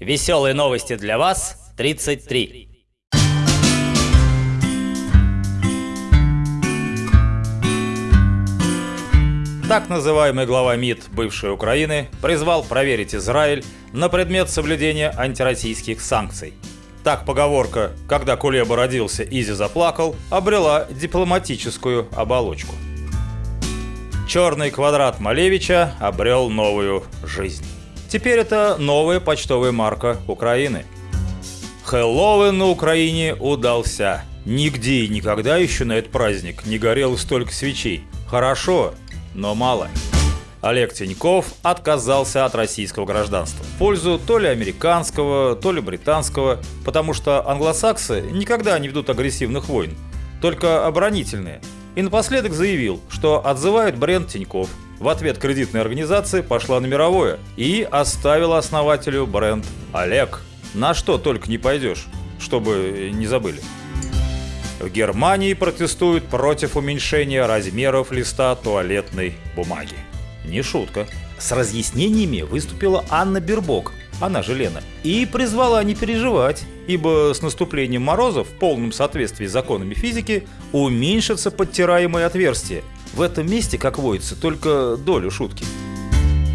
Веселые новости для вас 33. Так называемый глава МИД бывшей Украины призвал проверить Израиль на предмет соблюдения антироссийских санкций. Так поговорка «когда Кулеба родился, Изи заплакал» обрела дипломатическую оболочку. Черный квадрат Малевича обрел новую жизнь. Теперь это новая почтовая марка Украины. Хэллоуин на Украине удался. Нигде и никогда еще на этот праздник не горело столько свечей. Хорошо, но мало. Олег Тиньков отказался от российского гражданства в пользу то ли американского, то ли британского, потому что англосаксы никогда не ведут агрессивных войн, только оборонительные. И напоследок заявил, что отзывает бренд Тиньков. В ответ кредитной организации пошла на мировое и оставила основателю бренд Олег. На что только не пойдешь, чтобы не забыли. В Германии протестуют против уменьшения размеров листа туалетной бумаги. Не шутка. С разъяснениями выступила Анна Бербок, она же Лена, и призвала не переживать, ибо с наступлением морозов в полном соответствии с законами физики уменьшатся подтираемые отверстия. В этом месте, как водится, только долю шутки.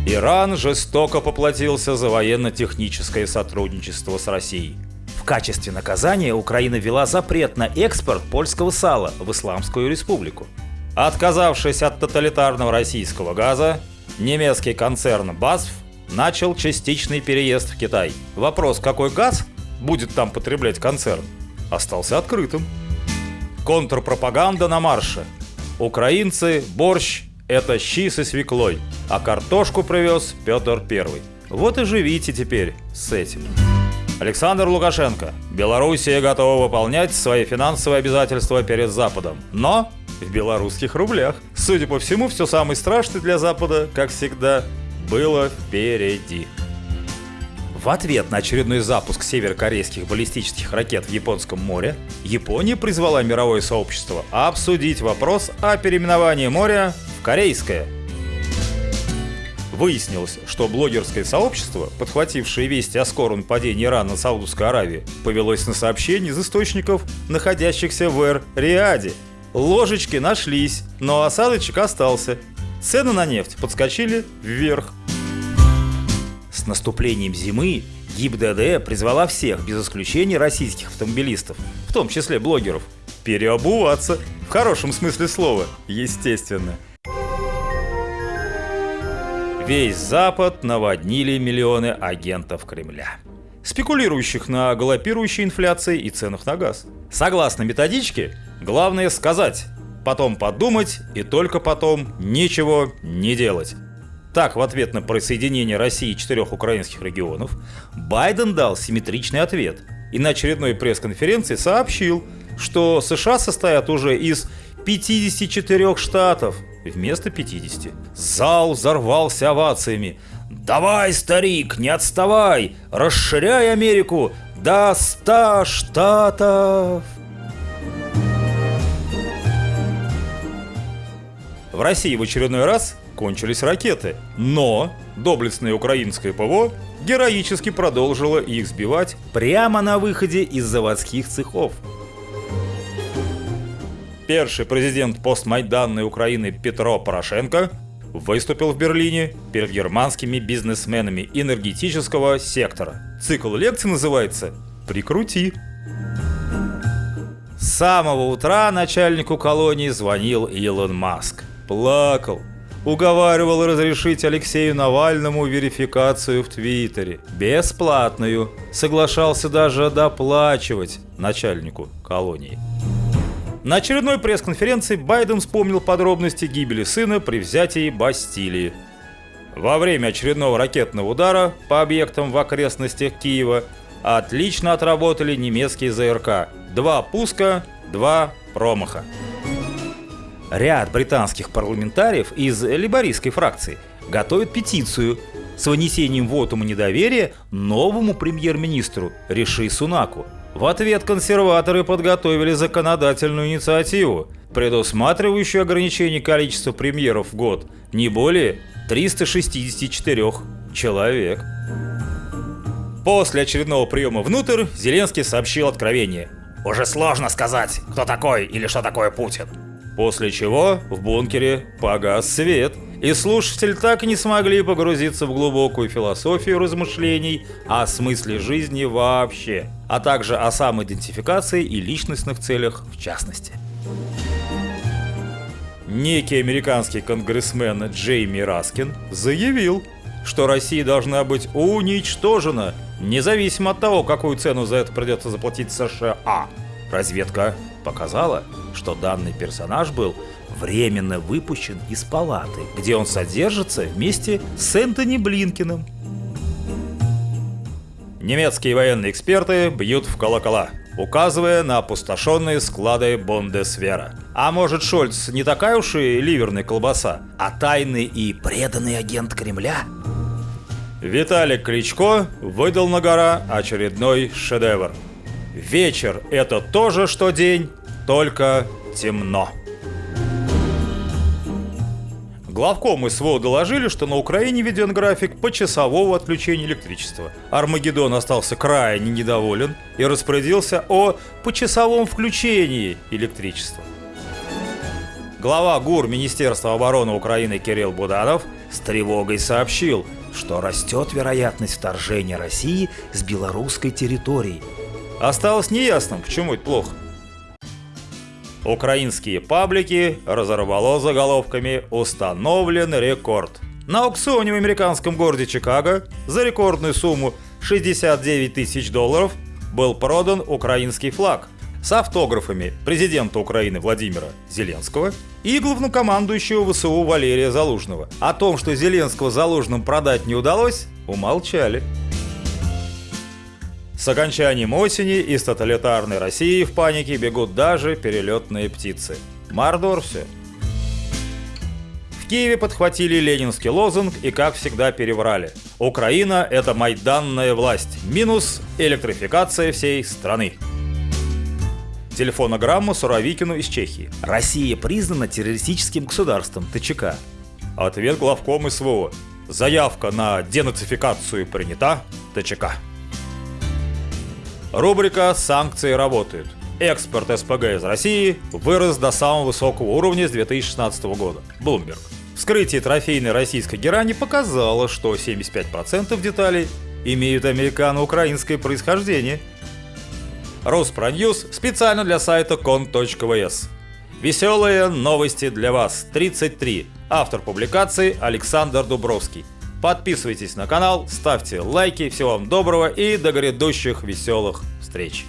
Иран жестоко поплатился за военно-техническое сотрудничество с Россией. В качестве наказания Украина ввела запрет на экспорт польского сала в Исламскую республику. Отказавшись от тоталитарного российского газа, немецкий концерн BASF начал частичный переезд в Китай. Вопрос, какой газ будет там потреблять концерн, остался открытым. Контрпропаганда на марше. Украинцы, борщ – это щи со свеклой, а картошку привез Петр Первый. Вот и живите теперь с этим. Александр Лукашенко. Белоруссия готова выполнять свои финансовые обязательства перед Западом. Но в белорусских рублях. Судя по всему, все самое страшное для Запада, как всегда, было впереди. В ответ на очередной запуск северокорейских баллистических ракет в Японском море, Япония призвала мировое сообщество обсудить вопрос о переименовании моря в Корейское. Выяснилось, что блогерское сообщество, подхватившее вести о скором падении Ирана на Саудовской Аравии, повелось на сообщения из источников, находящихся в Эр-Риаде. Ложечки нашлись, но осадочек остался. Цены на нефть подскочили вверх. С наступлением зимы ГИБДД призвала всех, без исключения российских автомобилистов, в том числе блогеров, переобуваться. В хорошем смысле слова, естественно. Весь Запад наводнили миллионы агентов Кремля, спекулирующих на галопирующей инфляции и ценах на газ. Согласно методичке, главное сказать, потом подумать и только потом ничего не делать. Так, в ответ на присоединение России четырех украинских регионов, Байден дал симметричный ответ и на очередной пресс-конференции сообщил, что США состоят уже из 54 штатов вместо 50. Зал взорвался овациями. «Давай, старик, не отставай! Расширяй Америку до 100 штатов!» В России в очередной раз кончились ракеты, но доблестное украинское ПВО героически продолжило их сбивать прямо на выходе из заводских цехов. Первый президент постмайданной Украины Петро Порошенко выступил в Берлине перед германскими бизнесменами энергетического сектора. Цикл лекций называется «Прикрути». С самого утра начальнику колонии звонил Илон Маск. Плакал, уговаривал разрешить Алексею Навальному верификацию в Твиттере. Бесплатную. Соглашался даже доплачивать начальнику колонии. На очередной пресс-конференции Байден вспомнил подробности гибели сына при взятии Бастилии. Во время очередного ракетного удара по объектам в окрестностях Киева отлично отработали немецкие ЗРК. Два пуска, два промаха. Ряд британских парламентариев из либористской фракции готовят петицию с вынесением вотума недоверия новому премьер-министру Риши Сунаку. В ответ консерваторы подготовили законодательную инициативу, предусматривающую ограничение количества премьеров в год не более 364 человек. После очередного приема внутрь Зеленский сообщил откровение. Уже сложно сказать, кто такой или что такое Путин. После чего в бункере погас свет, и слушатели так и не смогли погрузиться в глубокую философию размышлений о смысле жизни вообще, а также о самоидентификации и личностных целях в частности. Некий американский конгрессмен Джейми Раскин заявил, что Россия должна быть уничтожена, независимо от того, какую цену за это придется заплатить США. Разведка показала, что данный персонаж был временно выпущен из палаты, где он содержится вместе с Энтони Блинкиным. Немецкие военные эксперты бьют в колокола, указывая на опустошенные склады Бондесвера. А может Шольц не такая уж и ливерная колбаса, а тайный и преданный агент Кремля? Виталик Кличко выдал на гора очередной шедевр. Вечер – это то же, что день, только темно. Главком СВО доложили, что на Украине введен график почасового отключения электричества. Армагеддон остался крайне недоволен и распорядился о почасовом включении электричества. Глава ГУР Министерства обороны Украины Кирилл Буданов с тревогой сообщил, что растет вероятность вторжения России с белорусской территории. Осталось неясным, почему это плохо. Украинские паблики разорвало заголовками «Установлен рекорд». На аукционе в американском городе Чикаго за рекордную сумму 69 тысяч долларов был продан украинский флаг с автографами президента Украины Владимира Зеленского и главнокомандующего ВСУ Валерия Залужного. О том, что Зеленского Залужным продать не удалось, умолчали. С окончанием осени из тоталитарной России в панике бегут даже перелетные птицы. Мордор все. В Киеве подхватили ленинский лозунг и, как всегда, переврали. Украина – это майданная власть, минус электрификация всей страны. Телефонограмма Суровикину из Чехии. Россия признана террористическим государством ТЧК. Ответ главком СВО. Заявка на денацификацию принята. ТЧК. Рубрика «Санкции работают». Экспорт СПГ из России вырос до самого высокого уровня с 2016 года. Bloomberg. Вскрытие трофейной российской герани показало, что 75% деталей имеют американо-украинское происхождение. Роспроньюз специально для сайта кон.вс. Веселые новости для вас. 33. Автор публикации Александр Дубровский. Подписывайтесь на канал, ставьте лайки, всего вам доброго и до грядущих веселых встреч!